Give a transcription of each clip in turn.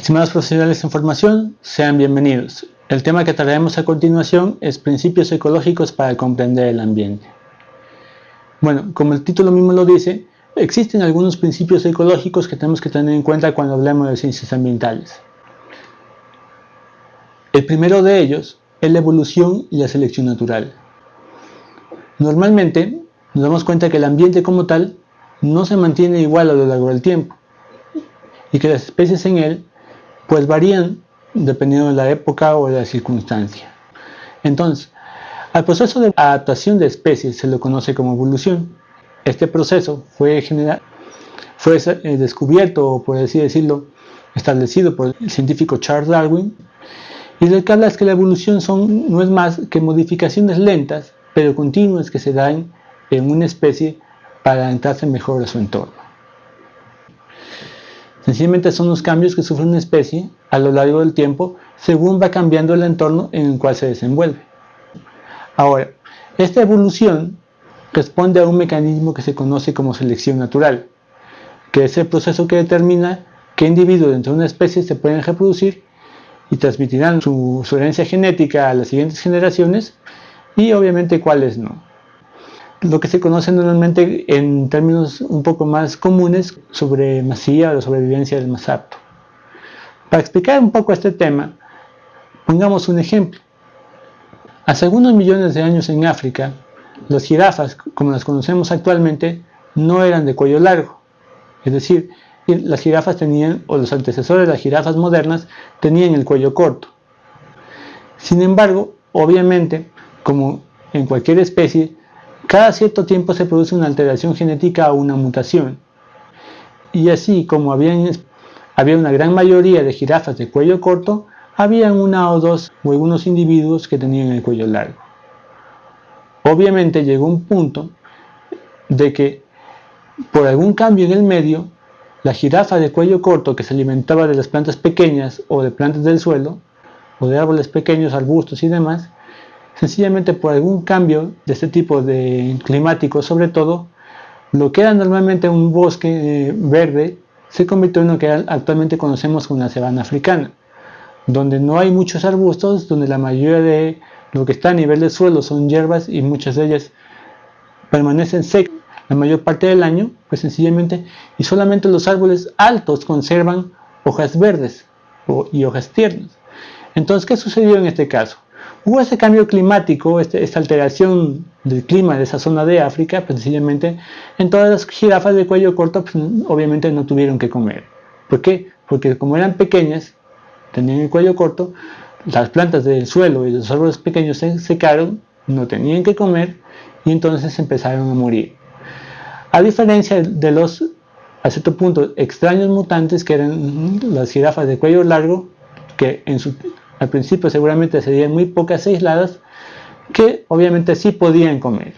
Estimados profesionales en formación, sean bienvenidos. El tema que trataremos a continuación es principios ecológicos para comprender el ambiente. Bueno, como el título mismo lo dice, existen algunos principios ecológicos que tenemos que tener en cuenta cuando hablemos de ciencias ambientales. El primero de ellos es la evolución y la selección natural. Normalmente nos damos cuenta que el ambiente como tal no se mantiene igual a lo largo del tiempo y que las especies en él pues varían dependiendo de la época o de la circunstancia. Entonces, al proceso de adaptación de especies se lo conoce como evolución. Este proceso fue, fue eh, descubierto, por así decirlo, establecido por el científico Charles Darwin, y lo que habla es que la evolución son, no es más que modificaciones lentas, pero continuas que se dan en una especie para adaptarse mejor a su entorno. Sencillamente son los cambios que sufre una especie a lo largo del tiempo según va cambiando el entorno en el cual se desenvuelve. Ahora, esta evolución responde a un mecanismo que se conoce como selección natural, que es el proceso que determina qué individuos dentro de una especie se pueden reproducir y transmitirán su, su herencia genética a las siguientes generaciones y obviamente cuáles no lo que se conoce normalmente en términos un poco más comunes sobre masía o sobrevivencia del más apto. Para explicar un poco este tema, pongamos un ejemplo. Hace algunos millones de años en África, las jirafas, como las conocemos actualmente, no eran de cuello largo. Es decir, las jirafas tenían, o los antecesores de las jirafas modernas, tenían el cuello corto. Sin embargo, obviamente, como en cualquier especie, cada cierto tiempo se produce una alteración genética o una mutación. Y así como había una gran mayoría de jirafas de cuello corto, había una o dos o algunos individuos que tenían el cuello largo. Obviamente llegó un punto de que por algún cambio en el medio, la jirafa de cuello corto que se alimentaba de las plantas pequeñas o de plantas del suelo, o de árboles pequeños, arbustos y demás, sencillamente por algún cambio de este tipo de climático sobre todo, lo que era normalmente un bosque eh, verde se convirtió en lo que actualmente conocemos como la sabana africana, donde no hay muchos arbustos, donde la mayoría de lo que está a nivel del suelo son hierbas y muchas de ellas permanecen secas la mayor parte del año, pues sencillamente, y solamente los árboles altos conservan hojas verdes y hojas tiernas. Entonces, ¿qué sucedió en este caso? Hubo ese cambio climático, este, esta alteración del clima de esa zona de África, pues sencillamente en todas las jirafas de cuello corto pues, obviamente no tuvieron que comer. ¿Por qué? Porque como eran pequeñas, tenían el cuello corto, las plantas del suelo y los árboles pequeños se secaron, no tenían que comer y entonces empezaron a morir. A diferencia de los, a cierto punto, extraños mutantes que eran las jirafas de cuello largo, que en su al principio seguramente serían muy pocas aisladas que obviamente sí podían comer.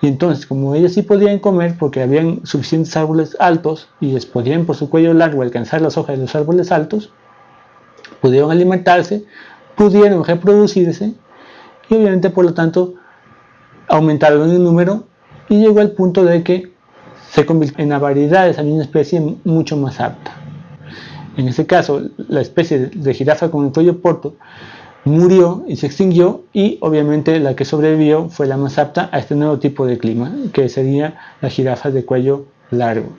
Y entonces, como ellas sí podían comer porque habían suficientes árboles altos y les podían por su cuello largo alcanzar las hojas de los árboles altos, pudieron alimentarse, pudieron reproducirse y obviamente por lo tanto aumentaron en número y llegó al punto de que se convirtió en una variedad de esa misma especie mucho más apta. En este caso, la especie de jirafa con el cuello corto murió y se extinguió y obviamente la que sobrevivió fue la más apta a este nuevo tipo de clima, que sería la jirafa de cuello largo.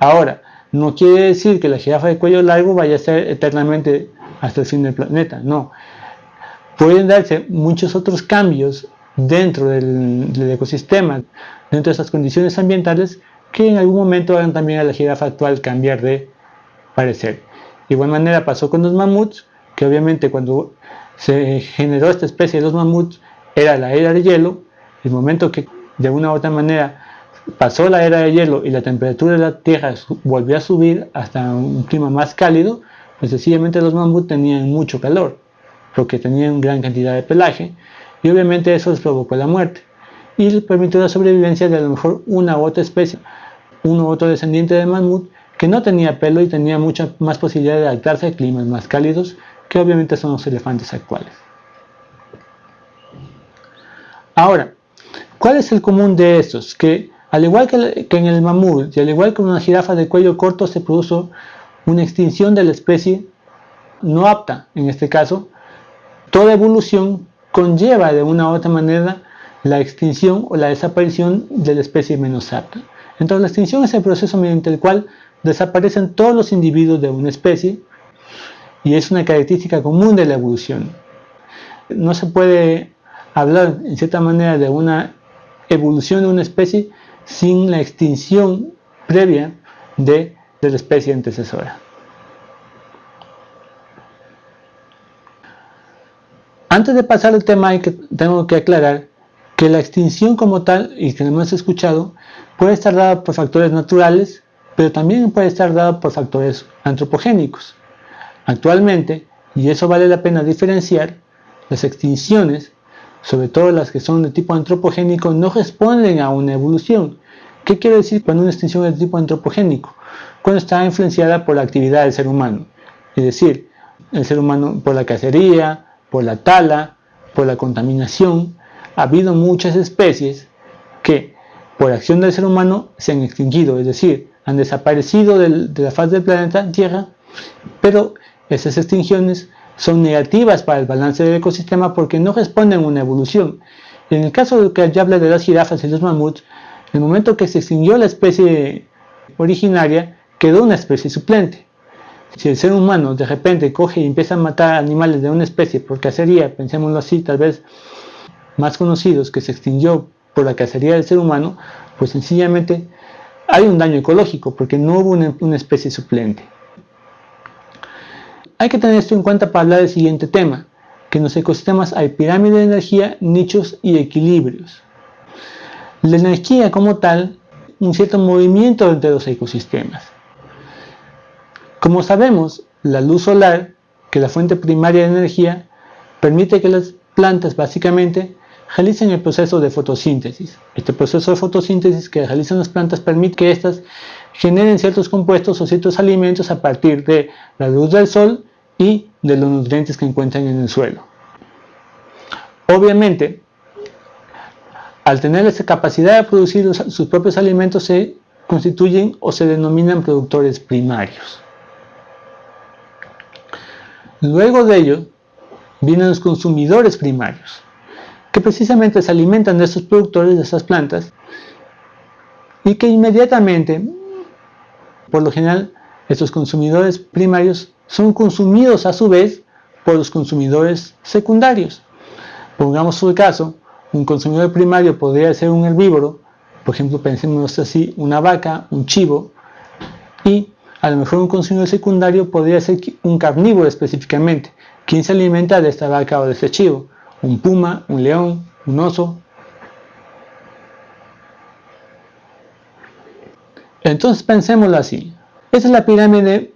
Ahora, no quiere decir que la jirafa de cuello largo vaya a ser eternamente hasta el fin del planeta, no. Pueden darse muchos otros cambios dentro del, ecosistema, dentro de esas condiciones ambientales, que en algún momento hagan también a la jirafa actual cambiar de parecer. De igual manera pasó con los mamuts, que obviamente cuando se generó esta especie de los mamuts era la era de hielo, el momento que de una u otra manera pasó la era de hielo y la temperatura de la Tierra volvió a subir hasta un clima más cálido, pues sencillamente los mamuts tenían mucho calor, porque tenían gran cantidad de pelaje, y obviamente eso les provocó la muerte, y les permitió la sobrevivencia de a lo mejor una u otra especie, uno u otro descendiente de mamut, que no tenía pelo y tenía mucha más posibilidad de adaptarse a climas más cálidos que obviamente son los elefantes actuales. Ahora, ¿cuál es el común de estos? Que al igual que, en el mamut y al igual que en una jirafa de cuello corto se produjo una extinción de la especie no apta, en este caso, toda evolución conlleva de una u otra manera la extinción o la desaparición de la especie menos apta. Entonces la extinción es el proceso mediante el cual desaparecen todos los individuos de una especie y es una característica común de la evolución. No se puede hablar en cierta manera de una evolución de una especie sin la extinción previa de, la especie antecesora. Antes de pasar al tema tengo que aclarar que la extinción como tal, y que hemos escuchado, puede estar dada por factores naturales, pero también puede estar dada por factores antropogénicos. Actualmente, y eso vale la pena diferenciar, las extinciones, sobre todo las que son de tipo antropogénico, no responden a una evolución. ¿Qué quiere decir cuando una extinción es de tipo antropogénico? Cuando está influenciada por la actividad del ser humano. Es decir, el ser humano por la cacería, por la tala, por la contaminación. Ha habido muchas especies que por acción del ser humano se han extinguido, es decir, han desaparecido de la faz del planeta Tierra, pero esas extinciones son negativas para el balance del ecosistema porque no responden a una evolución. En el caso de que ya habla de las jirafas y los mamuts, el momento que se extinguió la especie originaria, quedó una especie suplente. Si el ser humano de repente coge y empieza a matar animales de una especie por cacería, pensémoslo así, tal vez más conocidos, que se extinguió por la cacería del ser humano, pues sencillamente hay un daño ecológico porque no hubo una, especie suplente. Hay que tener esto en cuenta para hablar del siguiente tema, que en los ecosistemas hay pirámide de energía, nichos y equilibrios. La energía como tal, un cierto movimiento entre los ecosistemas. Como sabemos, la luz solar, que es la fuente primaria de energía, permite que las plantas básicamente realicen el proceso de fotosíntesis. Este proceso de fotosíntesis que realizan las plantas permite que éstas generen ciertos compuestos o ciertos alimentos a partir de la luz del sol y de los nutrientes que encuentran en el suelo. Obviamente, al tener esa capacidad de producir sus propios alimentos se constituyen o se denominan productores primarios. Luego de ello, vienen los consumidores primarios que precisamente se alimentan de estos productores, de estas plantas, y que inmediatamente, por lo general, estos consumidores primarios son consumidos a su vez por los consumidores secundarios. Pongamos el caso, un consumidor primario podría ser un herbívoro, por ejemplo, pensemos así, una vaca, un chivo, y a lo mejor un consumidor secundario podría ser un carnívoro específicamente, quien se alimenta de esta vaca o de este chivo un puma, un león, un oso. Entonces pensémoslo así. Esta es la pirámide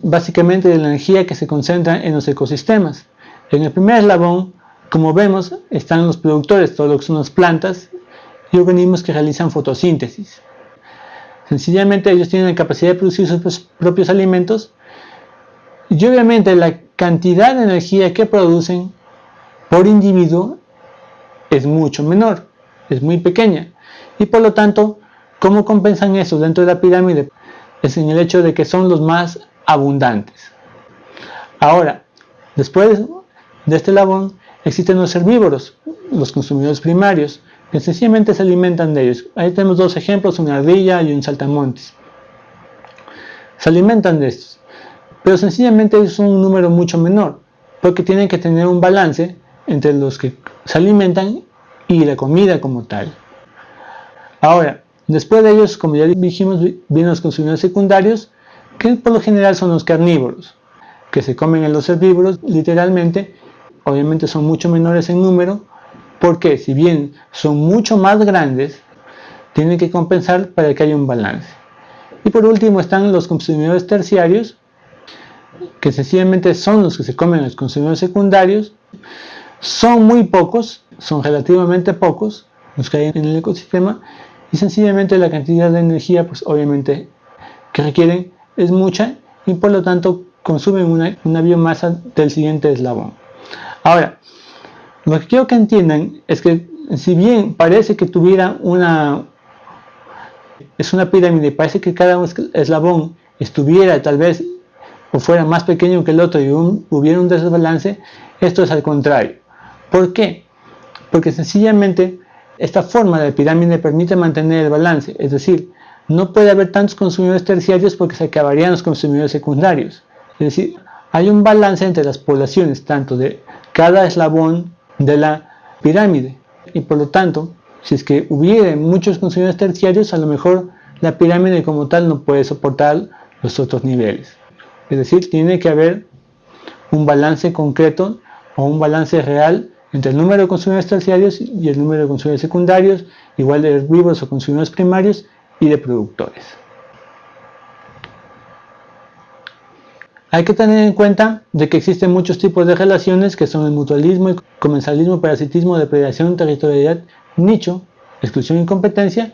básicamente de la energía que se concentra en los ecosistemas. En el primer eslabón, como vemos, están los productores, todo lo que son las plantas y organismos que realizan fotosíntesis. Sencillamente ellos tienen la capacidad de producir sus propios alimentos y obviamente la cantidad de energía que producen por individuo es mucho menor, es muy pequeña. Y por lo tanto, ¿cómo compensan eso dentro de la pirámide? Es en el hecho de que son los más abundantes. Ahora, después de este labón, existen los herbívoros, los consumidores primarios, que sencillamente se alimentan de ellos. Ahí tenemos dos ejemplos, una ardilla y un saltamontes. Se alimentan de estos, pero sencillamente es un número mucho menor, porque tienen que tener un balance entre los que se alimentan y la comida como tal. Ahora, después de ellos, como ya dijimos, vienen los consumidores secundarios, que por lo general son los carnívoros, que se comen en los herbívoros literalmente, obviamente son mucho menores en número, porque si bien son mucho más grandes, tienen que compensar para que haya un balance. Y por último están los consumidores terciarios, que sencillamente son los que se comen los consumidores secundarios, son muy pocos, son relativamente pocos los que hay en el ecosistema y sencillamente la cantidad de energía pues obviamente que requieren es mucha y por lo tanto consumen una, biomasa del siguiente eslabón. Ahora, lo que quiero que entiendan es que si bien parece que tuviera una es una pirámide, parece que cada eslabón estuviera tal vez o fuera más pequeño que el otro y hubiera un desbalance, esto es al contrario. ¿Por qué? Porque sencillamente esta forma de pirámide permite mantener el balance, es decir, no puede haber tantos consumidores terciarios porque se acabarían los consumidores secundarios. Es decir, hay un balance entre las poblaciones, tanto de cada eslabón de la pirámide. Y por lo tanto, si es que hubiera muchos consumidores terciarios, a lo mejor la pirámide como tal no puede soportar los otros niveles. Es decir, tiene que haber un balance concreto o un balance real entre el número de consumidores terciarios y el número de consumidores secundarios, igual de herbívoros o consumidores primarios y de productores. Hay que tener en cuenta de que existen muchos tipos de relaciones que son el mutualismo, el comensalismo, parasitismo, depredación, territorialidad, nicho, exclusión y competencia,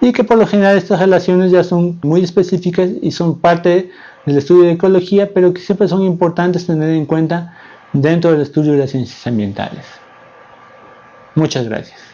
y que por lo general estas relaciones ya son muy específicas y son parte del estudio de ecología, pero que siempre son importantes tener en cuenta dentro del estudio de las ciencias ambientales. Muchas gracias.